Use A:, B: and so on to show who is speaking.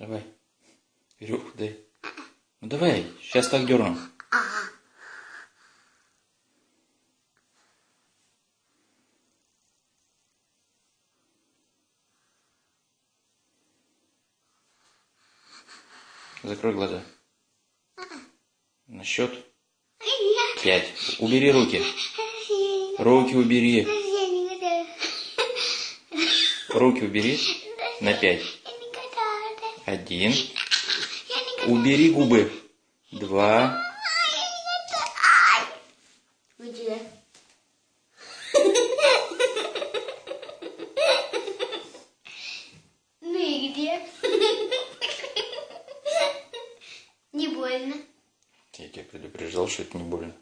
A: Давай. Веревку дай. Ну давай, сейчас так дерну. Закрой глаза. На счет пять. Убери руки. Руки убери. Руки убери. На пять. Один. Убери губы. Два.
B: Где? Ну и где? Не больно.
A: Я тебя предупреждал, что это не больно.